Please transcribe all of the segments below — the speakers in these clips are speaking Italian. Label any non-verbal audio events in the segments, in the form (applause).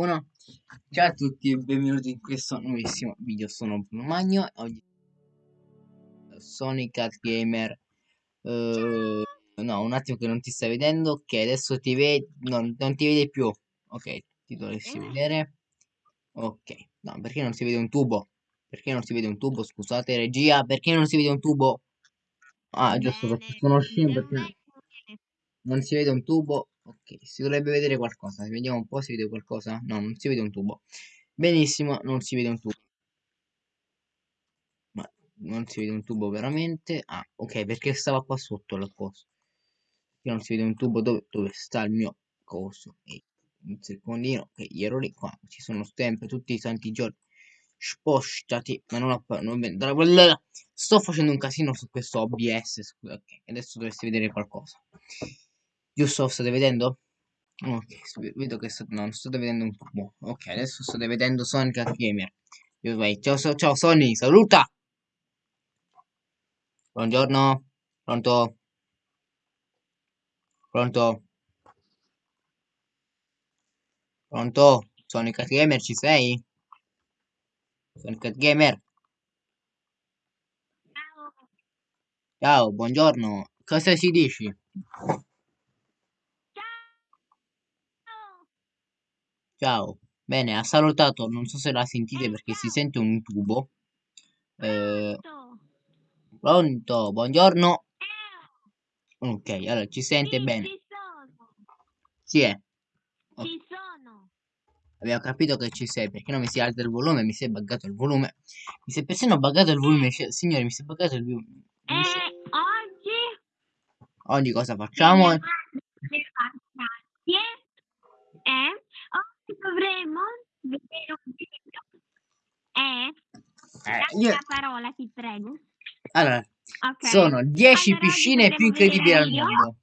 microfono. Ciao a tutti e benvenuti in questo nuovissimo video. Sono Bruno Magno oggi Sonic Cat Gamer. Uh, no, un attimo che non ti stai vedendo. Ok, adesso ti vedi. Non, non, ti vede più. Ok, ti dovresti vedere. Ok, no, perché non si vede un tubo? Perché non si vede un tubo? Scusate, regia, perché non si vede un tubo? Ah, giusto, perché sono scemo perché non si vede un tubo Ok, si dovrebbe vedere qualcosa. Vediamo un po' se vede qualcosa. No, non si vede un tubo. Benissimo, non si vede un tubo. Ma non si vede un tubo veramente. Ah, ok, perché stava qua sotto la cosa. Perché non si vede un tubo dove, dove sta il mio coso. E un secondino, che gli errori qua ci sono sempre tutti i santi giorni. Spostati, ma non, non sto facendo un casino su questo OBS. Ok, adesso dovresti vedere qualcosa. Giusto, state vedendo? Ok, vedo che sto, no, non state vedendo un po'. Ok, adesso state vedendo Sonic Gamer. Io vai. Ciao, ciao, ciao Sony, saluta! Buongiorno, pronto? Pronto? Pronto? Sonic Gamer, ci sei? Sonic Gamer? Ciao. Ciao, buongiorno. Cosa si dici? Ciao. Bene, ha salutato, non so se la sentite perché si sente un tubo. Eh, pronto, buongiorno. Ok, allora ci sente sì, bene. Ci sono. Sì, è. Ci sono. Abbiamo capito che ci sei, perché non mi si alza il volume, mi si è buggato il volume. Mi si è persino buggato il volume, signore, mi si è buggato il volume. E oggi? Oggi cosa facciamo e dovremo vedere un video e eh, io... la parola ti prego allora okay. sono 10 allora, piscine più incredibili al mondo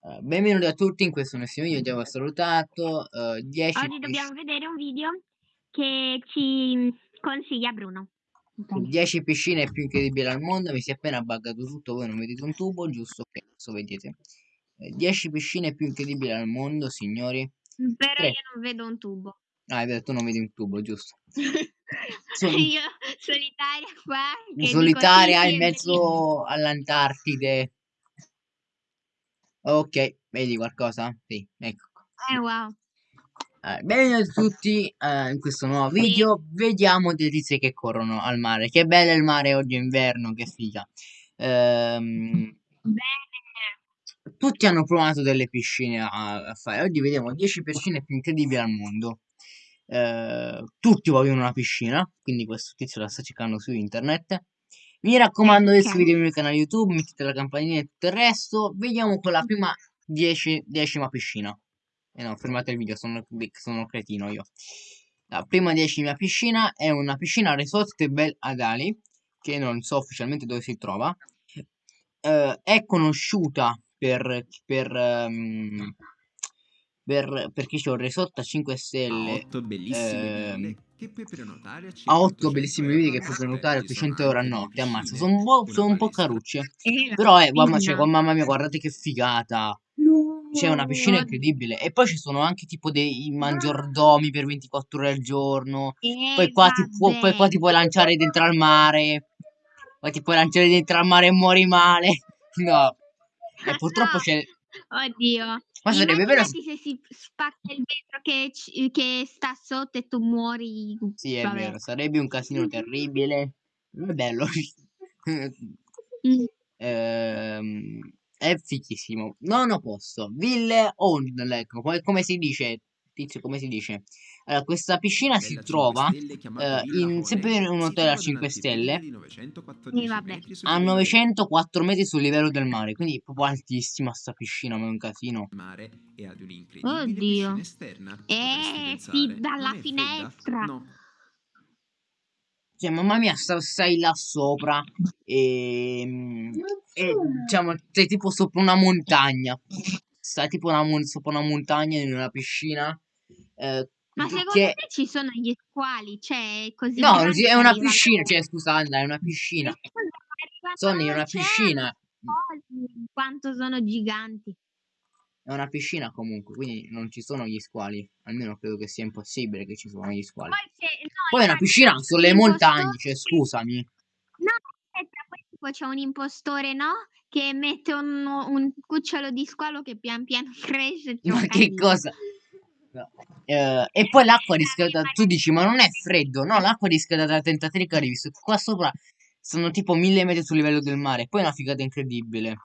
uh, benvenuti a tutti in questo nuovo video abbiamo salutato uh, 10 oggi dobbiamo vedere un video che ci consiglia Bruno 10 piscine più incredibili al mondo mi si è appena buggato tutto voi non vedete un tubo giusto che adesso vedete 10 piscine più incredibili al mondo, signori. Però 3. io non vedo un tubo. Ah, hai detto non vedi un tubo, giusto. (laughs) Sono... io solitaria qua. Solitaria in mezzo all'Antartide. Ok, vedi qualcosa? Sì, ecco. Eh, wow. Uh, bene a tutti uh, in questo nuovo video sì. vediamo delle tizie che corrono al mare che bello il mare oggi è inverno che figa um, bene tutti hanno provato delle piscine a, a fare. Oggi vediamo 10 piscine più incredibili al mondo. Eh, tutti vogliono una piscina, quindi questo tizio la sta cercando su internet. Mi raccomando di iscrivervi al mio canale YouTube, mettete la campanella e tutto il resto. Vediamo con la prima 10, decima piscina. Eh no, fermate il video, sono, sono cretino io. La prima decima piscina è una piscina Resort Bel Adali, che non so ufficialmente dove si trova. Eh, è conosciuta per, per, um, per perché c'è un resort a 5 stelle a 8 bellissime eh, che puoi prenotare a, a 8 bellissime vite che puoi prenotare a 800 euro a notte ammazza sono un po', sono un po carucce. Però eh, mamma, cioè, mamma mia guardate che figata. C'è una piscina incredibile. E poi ci sono anche tipo dei maggiordomi per 24 ore al giorno. Poi, qua ti pu- poi qua ti puoi lanciare dentro al mare. Poi ti puoi lanciare dentro al mare e muori male. (laughs) No. E purtroppo c'è... Oddio. Ma sarebbe vero... se si spacca il vetro che, che, sta sotto e tu muori. Sì, è Vabbè. vero, sarebbe un casino terribile. Non è bello. mm. (laughs) ehm, è fichissimo. Nono posto. Ville Old, ecco, come, come si dice? Tizio, come si dice? Allora, questa piscina si trova eh, in, sempre in un hotel a 5 stelle a 904 metri sul livello del mare, quindi è proprio altissima sta piscina, ma è un casino. Oddio. Eh, sì, dalla finestra. No. Cioè, mamma mia, stai là sopra e, e diciamo, sei tipo sopra una montagna. Stai tipo una, sopra una montagna in una piscina. Eh, ma secondo che... te ci sono gli squali? Cioè, così No, è una piscina, cioè, scusa, Anna, è una piscina. Sono in una piscina. Quanto sono giganti. È una piscina comunque, quindi non ci sono gli squali. Almeno credo che sia impossibile che ci sono gli squali. Poi c'è no, Poi è una piscina sulle montagne, cioè scusami. No, aspetta, poi tipo c'è un impostore, no, che mette un un cucciolo di squalo che pian piano (laughs) cresce Ma un che cosa? Eh, e poi l'acqua riscaldata, tu dici, ma non è freddo? No, l'acqua riscaldata da 33 gradi, visto che qua sopra sono tipo 1000 metri sul livello del mare. Poi è una figata incredibile.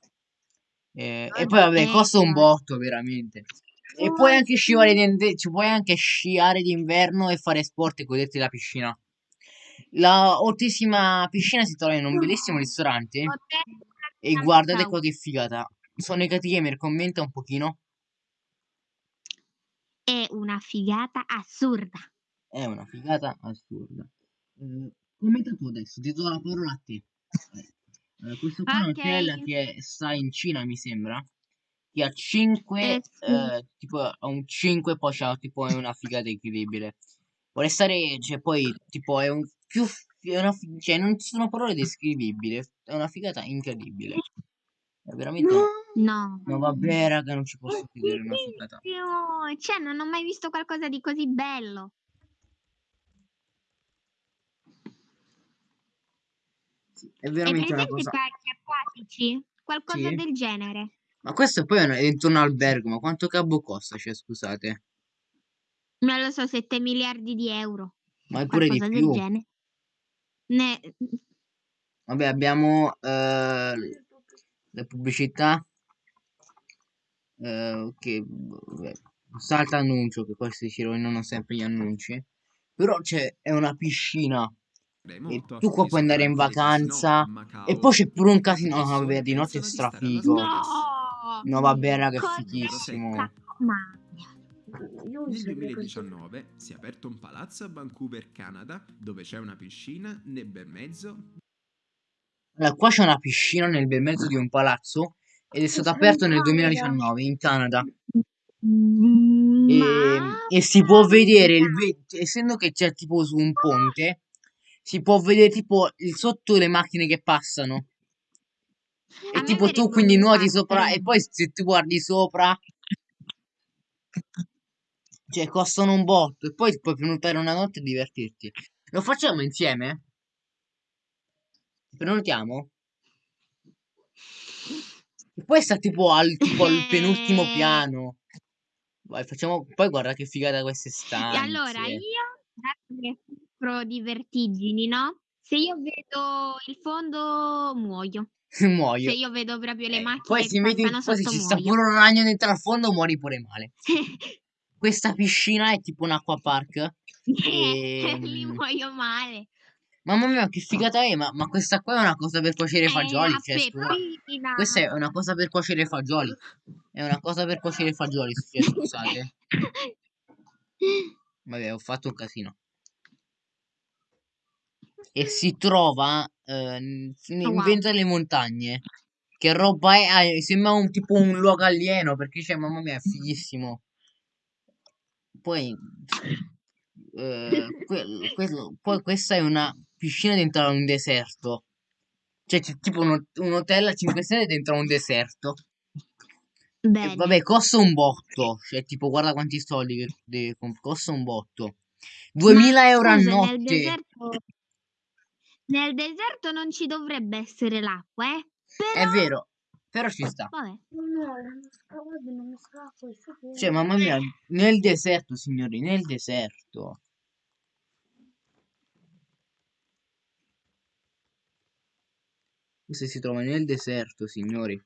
Eh, e poi vabbè, costa un botto, veramente. E puoi anche sciare di, ci puoi anche sciare d'inverno e fare sport e goderti la piscina. La altissima piscina si trova in un bellissimo ristorante. E guardate qua che figata. Sonic Gamer commenta un pochino. Una figata assurda. È una figata assurda. Eh, commenta tu adesso, ti do la parola a te. Eh, questo qua è un hotel che sta in Cina, mi sembra. Che ha 5, Eh, sì. eh, tipo ha un 5, poi c'ha tipo è una figata incredibile. Vuole stare, cioè poi tipo è un più, è una, cioè non ci sono parole descrivibili, è una figata incredibile. È veramente, No. No vabbè raga, non ci posso credere, è una figata. Cioè, non ho mai visto qualcosa di così bello. Sì, è veramente una cosa. parchi acquatici? Qualcosa Sì. del genere. Ma questo poi è dentro un albergo, ma quanto cabo costa? Cioè, scusate. Non lo so, 7 miliardi di euro. Ma è pure di Qualcosa del più. genere. Ne... Vabbè, abbiamo eh, le pubblicità. Eh, che vabbè, salta annuncio, che questi ci rovinano sempre gli annunci. Però c'è, è una piscina. E tu qua puoi andare in vacanza. E poi c'è pure un casino. No, vabbè, di notte è strafigo. No! No, vabbè, raga, è fighissimo. Nel 2019 si è aperto un palazzo a Vancouver, Canada, dove c'è una piscina nel bel mezzo Allora, qua c'è una piscina nel bel mezzo di un palazzo. Ed è stato aperto nel 2019 in Canada. E, Ma... e si può vedere il ve- essendo che c'è tipo su un ponte, si può vedere tipo il sotto le macchine che passano. A E me tipo tu quindi nuoti sopra e poi se tu guardi sopra, cioè costano un botto e poi puoi prenotare una notte e divertirti. Lo facciamo insieme? Prenotiamo? E poi sta tipo al, tipo al penultimo (laughs) piano. Vai, facciamo, poi guarda che figata queste E stanze. allora io, dato che soffro di vertigini, no? Se io vedo il fondo muoio. (laughs) Muoio. Se io vedo proprio le Eh, macchine poi si passano poi se ci sta pure un ragno dentro al fondo muori pure male. Questa piscina è tipo un acquapark. (laughs) Eh, lì E... muoio male. Mamma mia, che figata è! Ma, ma questa qua è una cosa per cuocere i Eh, fagioli. Cioè, scusa. Questa è una cosa per cuocere i fagioli. È una cosa per cuocere i fagioli, cioè, scusate. Vabbè, ho fatto un casino. E si trova eh, in Wow. mezzo alle montagne. Che roba è? Ah, sembra un tipo un luogo alieno perché c'è, mamma mia, è fighissimo. Poi, eh, que- quello- poi questa è una piscina dentro a un deserto. Cioè, c'è tipo un, un hotel a 5 stelle dentro a un deserto. E Bene. vabbè, costa un botto. Cioè, tipo, guarda quanti soldi che comp- costa un botto. 2000 Ma euro a scusa, nel notte. deserto, nel deserto non ci dovrebbe essere l'acqua, eh? È Però, vero, però ci sta. vabbè. Cioè, mamma mia, nel deserto, signori, nel deserto. Questo si trova nel deserto, signori.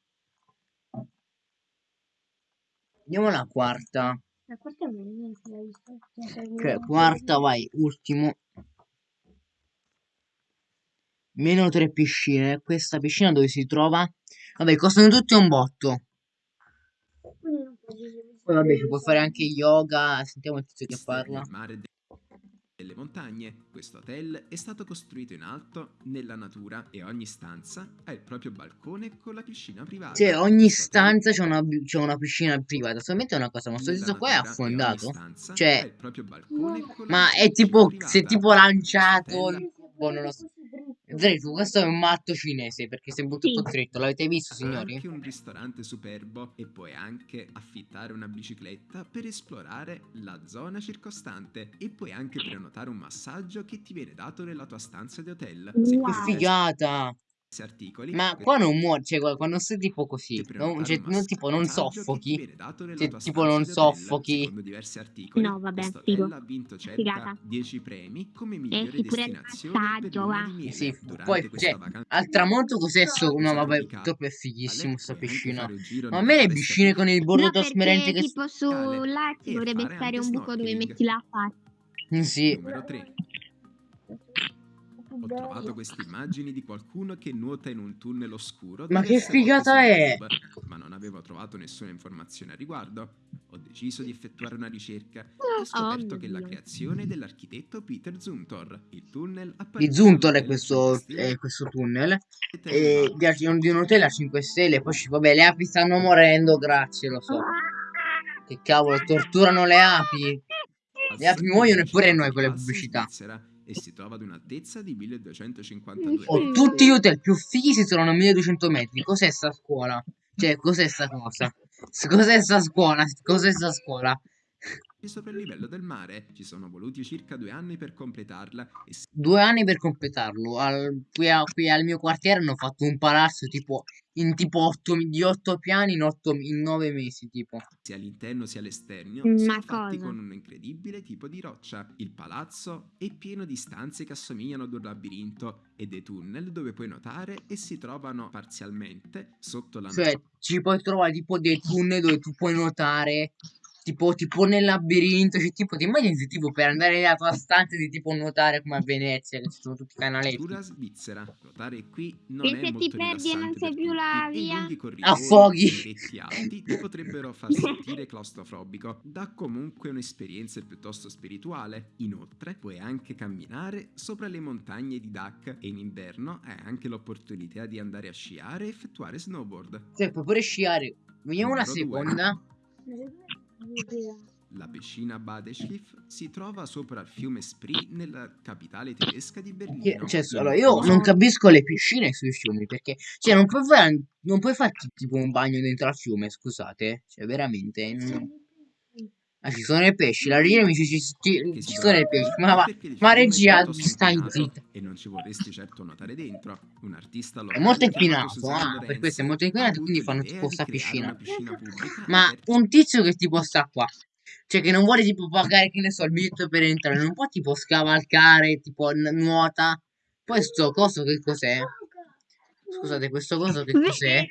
Andiamo alla quarta. La quarta è niente visto. Cioè, quarta, vai, ultimo. Meno tre piscine. Questa piscina dove si trova? Vabbè, costano tutte un botto. Poi vabbè, ci puoi fare anche yoga. Sentiamo il tizio che parla. del mare e de- delle montagne. Questo hotel è stato costruito in alto, nella natura e ogni stanza ha il proprio balcone con la piscina privata. Cioè, ogni stanza c'è una, c'è una piscina privata. Solamente una cosa, ma sto tizio qua è natura affondato. Cioè, ha il proprio balcone con la Ma è tipo, si è tipo lanciato cubo, non lo so. Zrefu, questo è un matto cinese perché si è buttato Sì. dritto. L'avete visto, signori? anche un ristorante superbo e puoi anche affittare una bicicletta per esplorare la zona circostante e puoi anche prenotare un massaggio che ti viene dato nella tua stanza di hotel. Se Wow. Che figata! Articoli Ma qua non muore, cioè qua- quando sei tipo così, non, cioè, non- tipo non soffochi, cioè, tipo non soffochi. Secondo diversi articoli, No, vabbè, figo. ha vinto circa Figata. 10 premi come E migliore il destinazione per. Sì, poi cioè, al tramonto cos'è sto? No, vabbè, troppo è fighissimo sta piscina. Ma a me le piscine con il bordo No, trasparente che... tipo su là ci dovrebbe fare stare un buco dove metti la faccia. Sì, Numero 3. Ho trovato queste immagini di qualcuno che nuota in un tunnel oscuro. Ma che figata è? YouTube, Ma non avevo trovato nessuna informazione a riguardo. Ho deciso di effettuare una ricerca e ho scoperto Oh che la Dio. creazione dell'architetto Peter Zumthor. Il tunnel di appartiene Zuntor è questo, 5 stelle è questo tunnel. E Val. di, di un hotel a 5 stelle. Poi ci- vabbè, le api stanno morendo, grazie, lo so. Che cavolo, torturano le api. Le api muoiono eppure Città noi di con le pubblicità. Svizzera e si trova ad un'altezza di 1252 Oh, Mm. metri. tutti gli hotel più fighi si trovano a 1200 metri. Cos'è sta scuola? Cioè, cos'è sta cosa? Cos'è sta scuola? Cos'è sta scuola? Sopra il livello del mare. Ci sono voluti circa due anni per completarla e si Due anni per completarlo. Al- qui, a- qui al mio quartiere hanno fatto un palazzo tipo in tipo 8, di 8 piani in, 8, in 9 mesi. Tipo, sia all'interno sia all'esterno Ma sono fatti con un incredibile tipo di roccia. Il palazzo è pieno di stanze che assomigliano ad un labirinto e dei tunnel dove puoi nuotare e si trovano parzialmente sotto la cioè, ci puoi trovare tipo dei tunnel dove tu puoi nuotare. Tipo, tipo nel labirinto, cioè, tipo, ti immagini tipo per andare nella tua stanza di tipo nuotare come a Venezia, che ci sono tutti i canaletti. natura svizzera. Nuotare qui non E è se ti molto perdi e non sai più la e via? Affoghi. e i letti alti ti potrebbero far (laughs) sentire claustrofobico. Dà comunque un'esperienza piuttosto spirituale. Inoltre, puoi anche camminare sopra le montagne di Dak e in inverno hai anche l'opportunità di andare a sciare e effettuare snowboard. Cioè, puoi pure sciare. Vediamo una Numero due. La piscina Badeschiff si trova sopra il fiume Spree nella capitale tedesca di Berlino. cioè, allora, io non capisco le piscine sui fiumi perché, cioè, non puoi fare, non puoi farti tipo un bagno dentro al fiume, scusate, cioè, veramente. non- Ah, ci sono i pesci, la regina mi dice ci, ci- sono i pesci, ma, va, ma è regia, stai zitta. E non ci vorresti certo nuotare dentro. Un artista È locale molto inquinato, ah, per questo è molto inquinato, quindi fanno tipo sta piscina. Ma un tizio che tipo sta qua, cioè che non vuole tipo pagare, che ne so, il biglietto per entrare, non può tipo scavalcare, tipo nuota. Poi sto coso che cos'è? Scusate, questo coso che cos'è?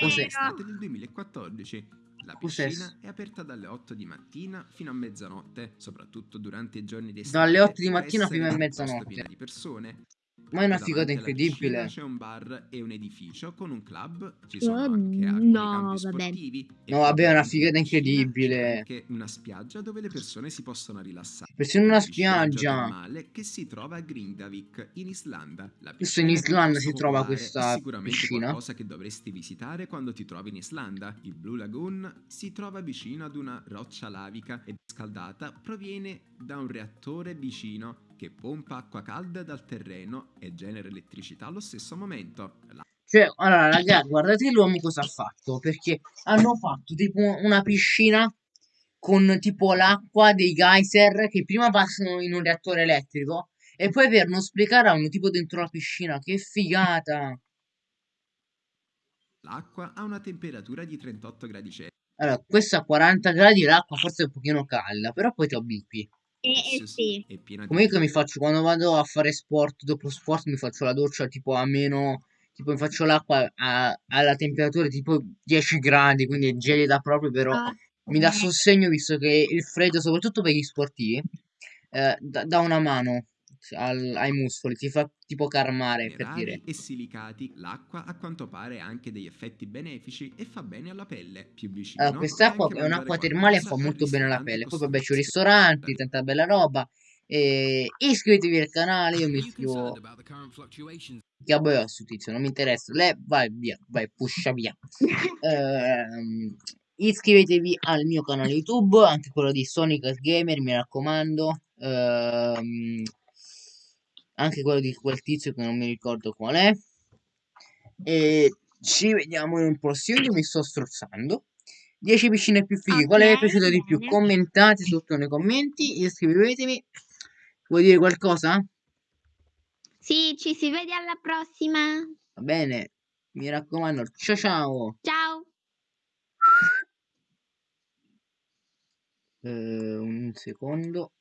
Cos'è? estate del 2014. La piscina è aperta dalle 8 di mattina fino a mezzanotte, soprattutto durante i giorni d'estate. Dalle 8 di mattina fino a mezzanotte. piena di persone. Ma è una figata incredibile. C'è un bar e un edificio con un club, ci sono Oh, anche no, campi vabbè. sportivi. No, vabbè, è una figata incredibile. Anche una spiaggia dove le persone si possono rilassare. Persino una spiaggia. che si trova a Grindavik, in Islanda. La Questo in Islanda si trova questa sicuramente piscina. qualcosa che dovresti visitare quando ti trovi in Islanda. Il Blue Lagoon si trova vicino ad una roccia lavica e scaldata proviene da un reattore vicino che pompa acqua calda dal terreno e genera elettricità allo stesso momento. La Cioè, allora, ragazzi, guardate l'uomo cosa ha fatto. Perché hanno fatto tipo una piscina con tipo l'acqua dei geyser che prima passano in un reattore elettrico e poi per non sprecare hanno tipo dentro la piscina. Che figata! L'acqua ha una temperatura di 38 gradi Celsius Allora, questa a 40 gradi l'acqua forse è un pochino calda, però poi ti abitui. Eh, eh sì. e piena di Comunque mi faccio quando vado a fare sport, dopo sport mi faccio la doccia tipo a meno, tipo mi faccio l'acqua a- alla temperatura tipo 10 gradi, quindi è gelida proprio, però Ah, mi dà sostegno visto che il freddo, soprattutto per gli sportivi, eh, dà dà una mano al- ai muscoli, ti fa tipo calmare per dire. e silicati, l'acqua a quanto pare ha anche degli effetti benefici e fa bene alla pelle. Più vicino Allora, quest'acqua è un'acqua termale e fa molto bene alla pelle. Poi vabbè Costanza. ristoranti, tanta bella roba. E iscrivetevi al canale, io mi iscrivo. Che a su tizio, non mi interessa. Lei vai via, vai, puscia via. (laughs) Ehm, iscrivetevi al mio canale YouTube, anche quello di Sonic Gamer, mi raccomando. Ehm, anche quello di quel tizio che non mi ricordo qual è. E ci vediamo in un prossimo video, mi sto strozzando. 10 piscine più fighe, quale vi è piaciuto di più? Commentate sotto nei commenti, iscrivetemi. Vuoi dire qualcosa? Sì, ci si vede alla prossima. Va bene, mi raccomando, ciao ciao. Ciao. Eh, un secondo.